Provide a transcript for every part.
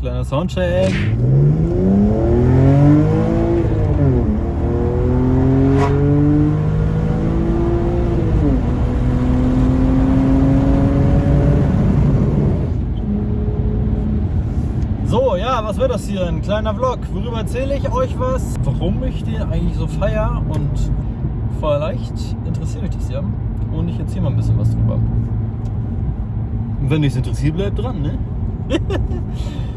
Kleiner Soundcheck. So, ja, was wird das hier? Ein kleiner Vlog. Worüber erzähle ich euch was? Warum ich den eigentlich so feier und vielleicht interessiert euch das ja. Und ich erzähle mal ein bisschen was drüber. Und wenn dich interessiert, bleibt dran, ne?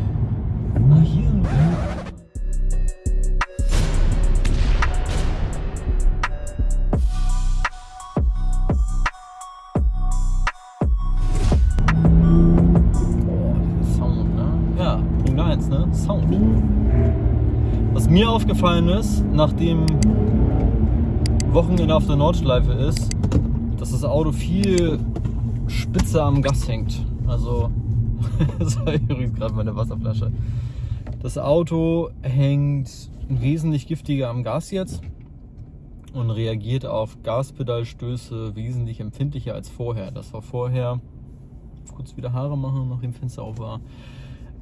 aufgefallen ist, nachdem Wochenende auf der Nordschleife ist, dass das Auto viel spitzer am Gas hängt. Also, das gerade meine Wasserflasche. Das Auto hängt wesentlich giftiger am Gas jetzt und reagiert auf Gaspedalstöße wesentlich empfindlicher als vorher. Das war vorher, kurz wieder Haare machen, nachdem Fenster auf war.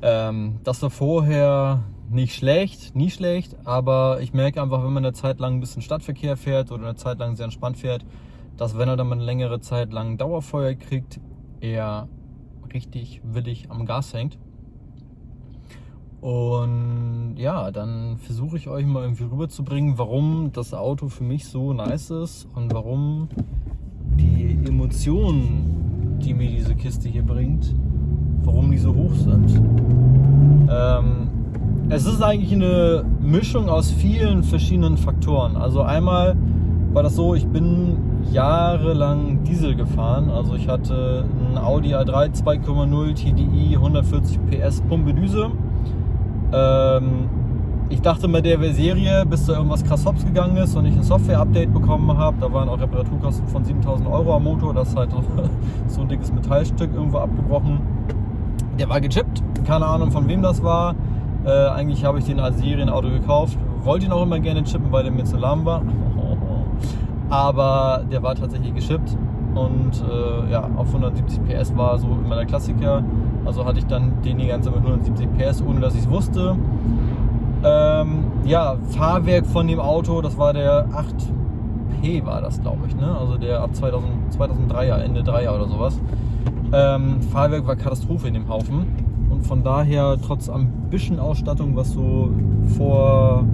Ähm, das war vorher nicht schlecht, nie schlecht, aber ich merke einfach, wenn man eine Zeit lang ein bisschen Stadtverkehr fährt oder eine Zeit lang sehr entspannt fährt, dass wenn er dann mal eine längere Zeit lang Dauerfeuer kriegt, er richtig willig am Gas hängt. Und ja, dann versuche ich euch mal irgendwie rüberzubringen, warum das Auto für mich so nice ist und warum die Emotionen, die mir diese Kiste hier bringt, warum die so hoch sind. Ähm, es ist eigentlich eine Mischung aus vielen verschiedenen Faktoren. Also einmal war das so, ich bin jahrelang Diesel gefahren. Also ich hatte ein Audi A3 2,0 TDI 140 PS Pumpe Düse. Ähm, ich dachte bei der Serie, bis da irgendwas krass hops gegangen ist und ich ein Software-Update bekommen habe, da waren auch Reparaturkosten von 7000 Euro am Motor, das ist halt so ein dickes Metallstück irgendwo abgebrochen. Der war gechippt, keine Ahnung von wem das war. Äh, eigentlich habe ich den als Serienauto gekauft, wollte ihn auch immer gerne chippen, weil der mir zu lahm war. Aber der war tatsächlich geschippt und äh, ja, auf 170 PS war so immer der Klassiker. Also hatte ich dann den die ganze mit 170 PS, ohne dass ich es wusste. Ähm, ja, Fahrwerk von dem Auto, das war der 8P war das, glaube ich, ne? Also der ab 2000, 2003er, Ende 3er oder sowas. Ähm, Fahrwerk war Katastrophe in dem Haufen. Von daher, trotz Ambition-Ausstattung, was so vor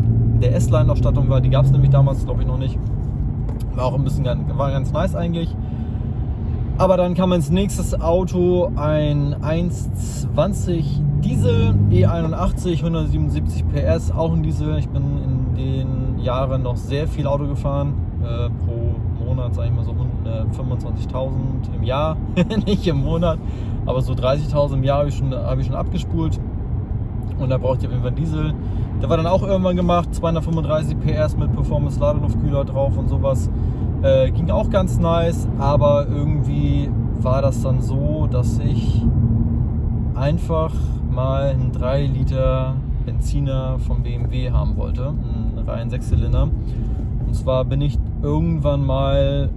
der S-Line-Ausstattung war, die gab es nämlich damals, glaube ich, noch nicht. War auch ein bisschen war ganz nice eigentlich. Aber dann kam ins nächste Auto ein 1.20 Diesel E81 177 PS, auch ein Diesel. Ich bin in den Jahren noch sehr viel Auto gefahren, äh, pro Monat sage ich mal so äh, 25.000 im Jahr, nicht im Monat, aber so 30.000 im Jahr habe ich, schon, hab ich schon abgespult und da brauchte ich auf jeden Fall Diesel. Der war dann auch irgendwann gemacht, 235 PS mit Performance Ladeluftkühler drauf und sowas. Äh, ging auch ganz nice, aber irgendwie war das dann so, dass ich einfach mal einen 3 Liter Benziner vom BMW haben wollte, einen reinen Sechszylinder. Und zwar bin ich irgendwann mal,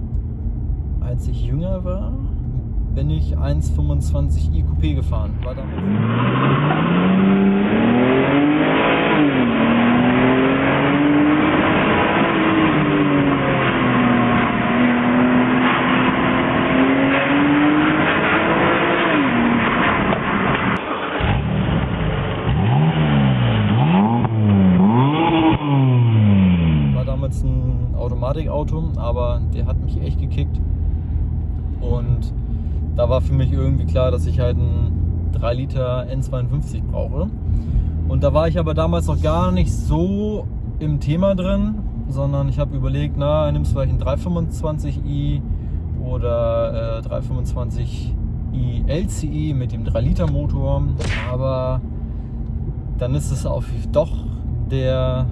als ich jünger war, bin ich 1,25 i gefahren. War damals Automatikauto, aber der hat mich echt gekickt. Und da war für mich irgendwie klar, dass ich halt einen 3 Liter N52 brauche. Und da war ich aber damals noch gar nicht so im Thema drin, sondern ich habe überlegt, na, nimmst du vielleicht einen 325i oder äh, 325i LCE mit dem 3 Liter Motor. Aber dann ist es auch doch der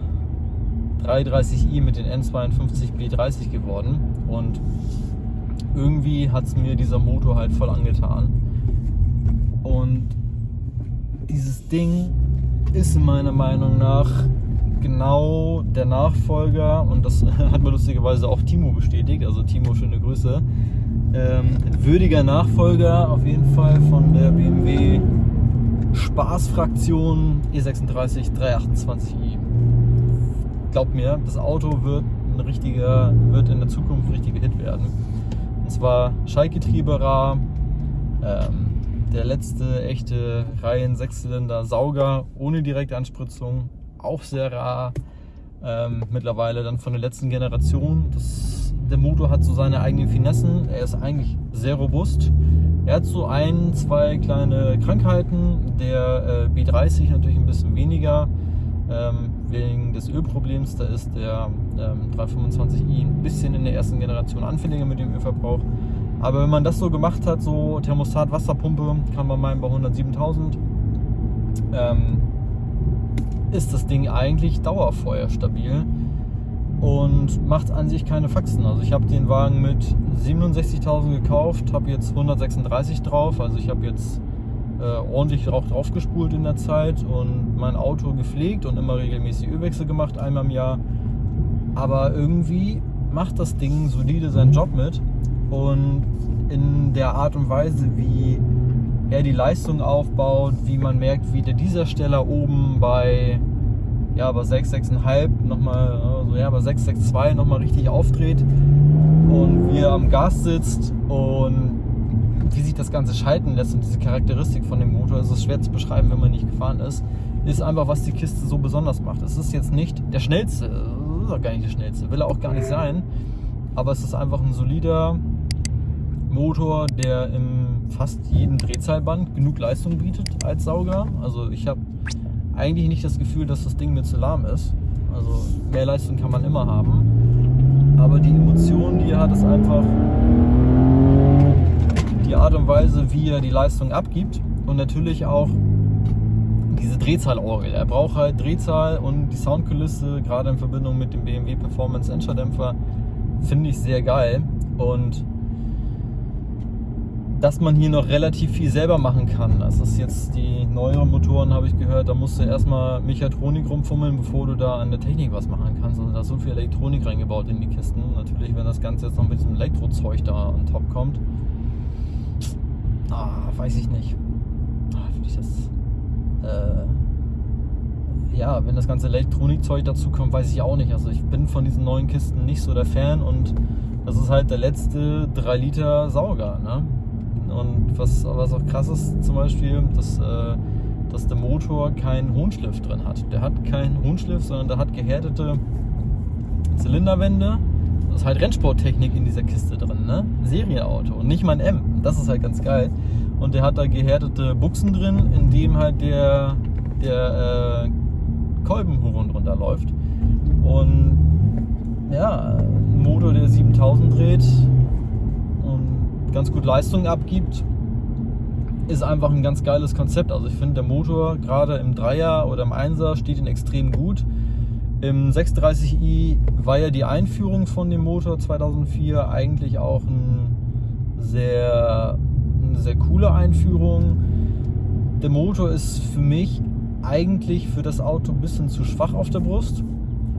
330i mit den N52 B30 geworden und irgendwie hat es mir dieser Motor halt voll angetan. Und dieses Ding ist meiner Meinung nach genau der Nachfolger und das hat mir lustigerweise auch Timo bestätigt, also Timo, schöne Grüße. Ähm, würdiger Nachfolger auf jeden Fall von der BMW Spaßfraktion E36 328i. Glaubt mir, das Auto wird ein richtiger, wird in der Zukunft ein richtiger Hit werden. Zwar Schaltgetriebe rar, ähm, der letzte echte Reihen Sechszylinder Sauger ohne Direktanspritzung, auch sehr rar. Ähm, mittlerweile dann von der letzten Generation. Das, der Motor hat so seine eigenen Finessen. Er ist eigentlich sehr robust. Er hat so ein, zwei kleine Krankheiten. Der äh, B30 natürlich ein bisschen weniger ähm, wegen des Ölproblems. Da ist der ähm, 325i ein bisschen in der ersten Generation anfälliger mit dem Ölverbrauch. Aber wenn man das so gemacht hat, so Thermostat, Wasserpumpe, kann man meinen bei 107.000, ähm, ist das Ding eigentlich dauerfeuerstabil und macht an sich keine Faxen. Also ich habe den Wagen mit 67.000 gekauft, habe jetzt 136 drauf, also ich habe jetzt äh, ordentlich auch drauf gespult in der Zeit und mein Auto gepflegt und immer regelmäßig Ölwechsel gemacht, einmal im Jahr. Aber irgendwie macht das Ding solide seinen Job mit und in der Art und Weise, wie er die Leistung aufbaut, wie man merkt, wie der Diesersteller oben bei ja, bei 6, 6,5 nochmal, also ja, bei 6, 6,2 nochmal richtig aufdreht und wie er am Gas sitzt und wie sich das Ganze schalten lässt und diese Charakteristik von dem Motor, ist es schwer zu beschreiben, wenn man nicht gefahren ist, ist einfach, was die Kiste so besonders macht. Es ist jetzt nicht der schnellste, ist auch gar nicht der schnellste, will er auch gar nicht sein, aber es ist einfach ein solider Motor, der im fast jedem Drehzahlband genug Leistung bietet als Sauger. Also ich habe eigentlich nicht das Gefühl, dass das Ding mir zu lahm ist. Also mehr Leistung kann man immer haben. Aber die Emotion, die er hat, ist einfach die Art und Weise, wie er die Leistung abgibt. Und natürlich auch diese Drehzahlorgel. Er braucht halt Drehzahl und die Soundkulisse, gerade in Verbindung mit dem BMW Performance Endscherdämpfer, finde ich sehr geil. Und dass man hier noch relativ viel selber machen kann. Das ist jetzt die neueren Motoren, habe ich gehört, da musst du erstmal Mechatronik rumfummeln, bevor du da an der Technik was machen kannst. Also da ist so viel Elektronik reingebaut in die Kisten. Natürlich, wenn das Ganze jetzt noch mit diesem Elektrozeug da on top kommt, ah, weiß ich nicht. Ah, Finde ich das. Äh, ja, wenn das ganze Elektronikzeug dazu kommt, weiß ich auch nicht. Also ich bin von diesen neuen Kisten nicht so der Fan und das ist halt der letzte 3 Liter Sauger. Ne? Und was, was auch krass ist, zum Beispiel, dass, äh, dass der Motor keinen Hohnschliff drin hat. Der hat keinen Hohnschliff, sondern der hat gehärtete Zylinderwände. Ist halt Rennsporttechnik in dieser Kiste drin, ne? Serienauto und nicht mein M. Das ist halt ganz geil. Und der hat da gehärtete Buchsen drin, in dem halt der, der äh, Kolbenhuron drunter läuft. Und ja, ein Motor, der 7000 dreht, ganz gut Leistung abgibt, ist einfach ein ganz geiles Konzept. Also ich finde, der Motor gerade im Dreier oder im Einser steht ihn extrem gut. Im 630i war ja die Einführung von dem Motor 2004 eigentlich auch ein sehr, eine sehr coole Einführung. Der Motor ist für mich eigentlich für das Auto ein bisschen zu schwach auf der Brust.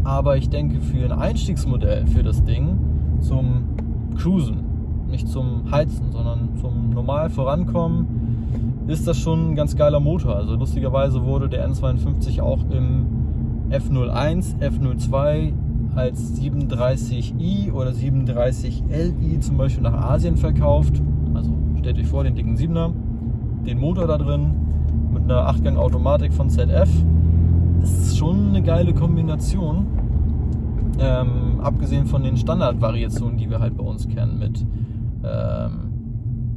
Aber ich denke, für ein Einstiegsmodell für das Ding zum Cruisen nicht zum Heizen, sondern zum normal vorankommen, ist das schon ein ganz geiler Motor. Also lustigerweise wurde der N52 auch im F01, F02 als 37i oder 37Li zum Beispiel nach Asien verkauft. Also stellt euch vor, den dicken 7er, den Motor da drin mit einer 8-Gang-Automatik von ZF. Das ist schon eine geile Kombination. Ähm, abgesehen von den Standardvariationen, die wir halt bei uns kennen mit ähm,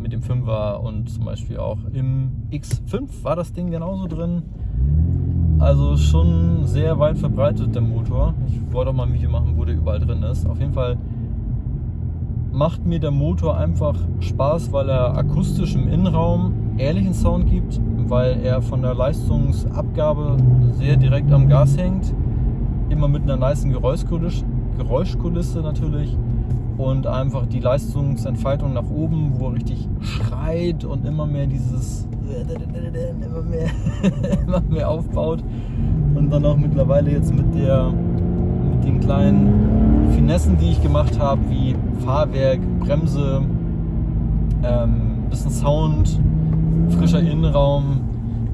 mit dem 5er und zum Beispiel auch im X5 war das Ding genauso drin. Also schon sehr weit verbreitet der Motor. Ich wollte auch mal ein Video machen, wo der überall drin ist. Auf jeden Fall macht mir der Motor einfach Spaß, weil er akustisch im Innenraum ehrlichen Sound gibt, weil er von der Leistungsabgabe sehr direkt am Gas hängt. Immer mit einer nice Geräuschkulisse, Geräuschkulisse natürlich und einfach die Leistungsentfaltung nach oben, wo er richtig schreit und immer mehr dieses immer mehr, immer mehr aufbaut und dann auch mittlerweile jetzt mit der mit den kleinen Finessen, die ich gemacht habe, wie Fahrwerk, Bremse, ähm, bisschen Sound, frischer Innenraum,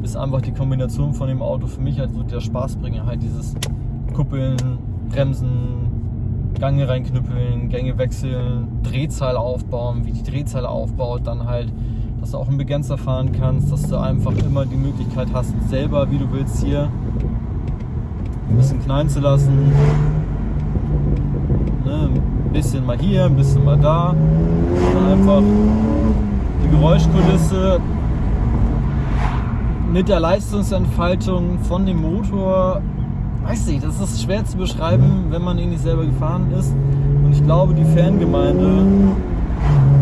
ist einfach die Kombination von dem Auto für mich halt so der Spaßbringer. Halt dieses Kuppeln, Bremsen, Gange reinknüppeln, Gänge wechseln, Drehzahl aufbauen, wie die Drehzahl aufbaut, dann halt, dass du auch einen Begrenzer fahren kannst, dass du einfach immer die Möglichkeit hast, selber, wie du willst, hier ein bisschen knallen zu lassen. Ne, ein bisschen mal hier, ein bisschen mal da. Und einfach die Geräuschkulisse mit der Leistungsentfaltung von dem Motor, weiß ich, das ist schwer zu beschreiben, wenn man ihn nicht selber gefahren ist. Und ich glaube, die Fangemeinde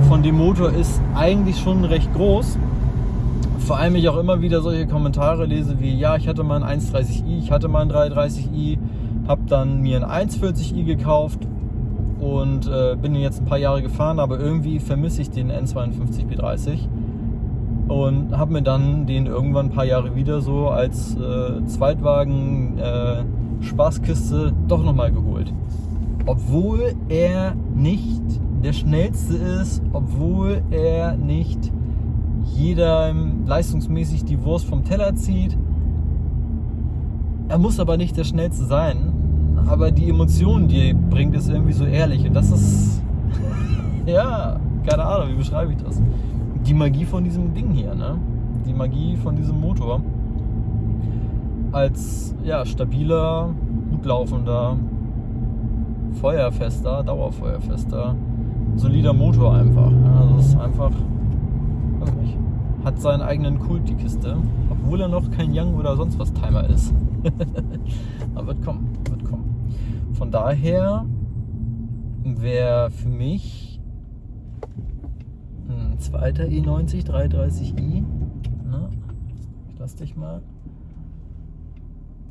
von dem Motor ist eigentlich schon recht groß. Vor allem ich auch immer wieder solche Kommentare lese wie, ja, ich hatte mal ein 130i, ich hatte mal ein 330i, habe dann mir ein 140i gekauft und äh, bin jetzt ein paar Jahre gefahren, aber irgendwie vermisse ich den N52 B30 und habe mir dann den irgendwann ein paar Jahre wieder so als äh, Zweitwagen äh, Spaßkiste doch nochmal geholt. Obwohl er nicht der schnellste ist, obwohl er nicht jeder leistungsmäßig die Wurst vom Teller zieht. Er muss aber nicht der schnellste sein, aber die Emotionen, die er bringt, ist irgendwie so ehrlich und das ist ja, keine Ahnung, wie beschreibe ich das? Die Magie von diesem Ding hier, ne? Die Magie von diesem Motor. Als ja, stabiler, gut laufender, feuerfester, dauerfeuerfester, solider Motor einfach. Ja, also ist einfach, weiß nicht, hat seinen eigenen Kult, die Kiste, obwohl er noch kein Young oder sonst was Timer ist. Aber wird kommen, wird kommen. Von daher wäre für mich zweiter E90 330i. Na, ich lass dich mal.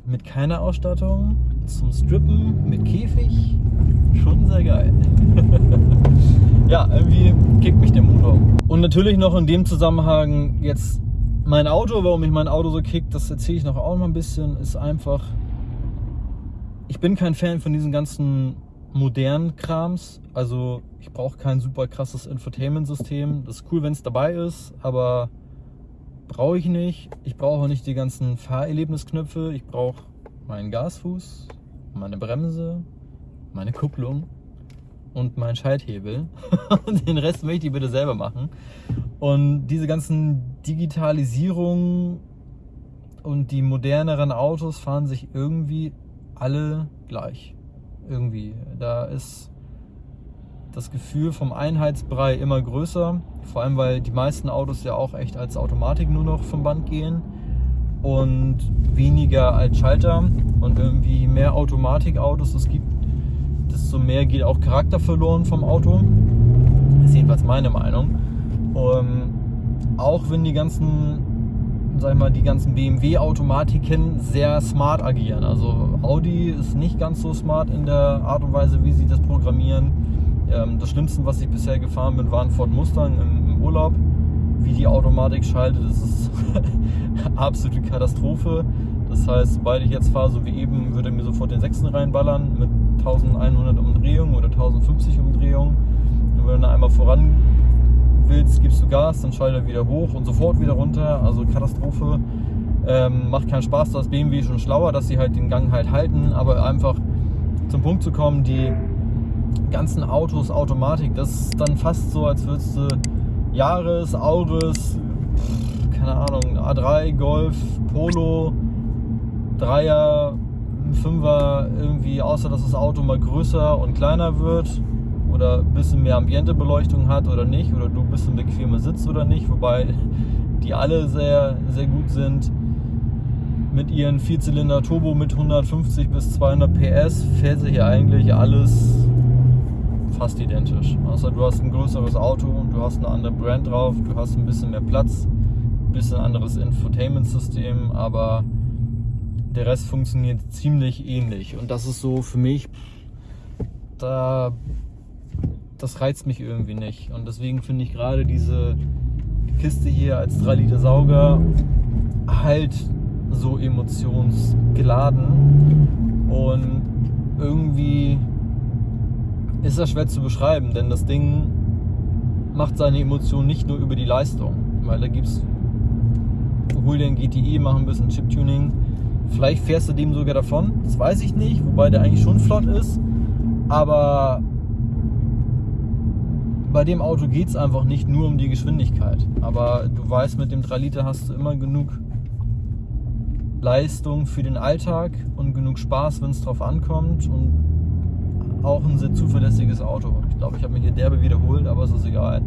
Mit keiner Ausstattung, zum Strippen, mit Käfig. Schon sehr geil. ja, irgendwie kickt mich der Motor. Und natürlich noch in dem Zusammenhang jetzt mein Auto, warum mich mein Auto so kickt, das erzähle ich noch auch noch ein bisschen, ist einfach, ich bin kein Fan von diesen ganzen modernen Krams. Also ich brauche kein super krasses Infotainment-System. Das ist cool, wenn es dabei ist, aber brauche ich nicht. Ich brauche nicht die ganzen Fahrerlebnisknöpfe. Ich brauche meinen Gasfuß, meine Bremse, meine Kupplung und meinen Schalthebel. den Rest möchte ich bitte selber machen. Und diese ganzen Digitalisierungen und die moderneren Autos fahren sich irgendwie alle gleich irgendwie. Da ist das Gefühl vom Einheitsbrei immer größer, vor allem weil die meisten Autos ja auch echt als Automatik nur noch vom Band gehen und weniger als Schalter und irgendwie mehr Automatikautos es gibt, desto mehr geht auch Charakter verloren vom Auto. Das ist jedenfalls meine Meinung. Ähm, auch wenn die ganzen sag ich mal, die ganzen BMW-Automatiken sehr smart agieren. Also Audi ist nicht ganz so smart in der Art und Weise, wie sie das programmieren. Ähm, das Schlimmste, was ich bisher gefahren bin, war ein Ford Mustang im, im Urlaub. Wie die Automatik schaltet, das ist absolute Katastrophe. Das heißt, sobald ich jetzt fahre, so wie eben, würde er mir sofort den 6. reinballern mit 1100 Umdrehungen oder 1050 Umdrehungen. Und wenn er einmal voran willst, gibst du Gas, dann schaltet er wieder hoch und sofort wieder runter. Also Katastrophe. Ähm, macht keinen Spaß, da ist BMW schon schlauer, dass sie halt den Gang halt halten, aber einfach zum Punkt zu kommen, die ganzen Autos Automatik, das ist dann fast so, als würdest du Jahres, Auris, keine Ahnung, A3, Golf, Polo, Dreier, Fünfer irgendwie, außer dass das Auto mal größer und kleiner wird, oder ein bisschen mehr Ambientebeleuchtung hat oder nicht oder du ein bisschen bequemer sitzt oder nicht, wobei die alle sehr, sehr gut sind. Mit ihren Vierzylinder Turbo mit 150 bis 200 PS fährt sich eigentlich alles fast identisch. Außer du hast ein größeres Auto und du hast eine andere Brand drauf, du hast ein bisschen mehr Platz, ein bisschen anderes Infotainment-System, aber der Rest funktioniert ziemlich ähnlich. Und das ist so für mich, da das reizt mich irgendwie nicht. Und deswegen finde ich gerade diese Kiste hier als 3 Liter Sauger halt so emotionsgeladen. Und irgendwie ist das schwer zu beschreiben, denn das Ding macht seine Emotionen nicht nur über die Leistung, weil da gibt es hol dir ein GTI, mach ein bisschen Chip-Tuning. Vielleicht fährst du dem sogar davon, das weiß ich nicht, wobei der eigentlich schon flott ist. Aber bei dem Auto geht es einfach nicht nur um die Geschwindigkeit. Aber du weißt, mit dem 3 Liter hast du immer genug Leistung für den Alltag und genug Spaß, wenn es drauf ankommt. Und auch ein sehr zuverlässiges Auto. Ich glaube, ich habe mich hier derbe wiederholt, aber es ist egal.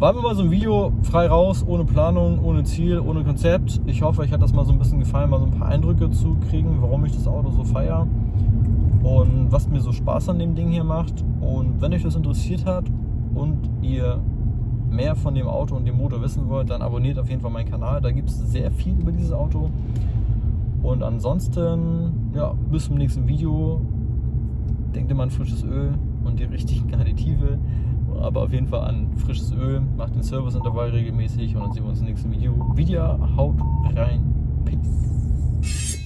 War mir mal so ein Video frei raus, ohne Planung, ohne Ziel, ohne Konzept. Ich hoffe, euch hat das mal so ein bisschen gefallen, mal so ein paar Eindrücke zu kriegen, warum ich das Auto so feiere und was mir so Spaß an dem Ding hier macht. Und wenn euch das interessiert hat und ihr mehr von dem Auto und dem Motor wissen wollt, dann abonniert auf jeden Fall meinen Kanal. Da gibt es sehr viel über dieses Auto. Und ansonsten, ja, bis zum nächsten Video. Denkt immer an frisches Öl und die richtigen Additive. Aber auf jeden Fall an frisches Öl. Macht den Serviceintervall regelmäßig und dann sehen wir uns im nächsten Video. Video, haut rein. Peace.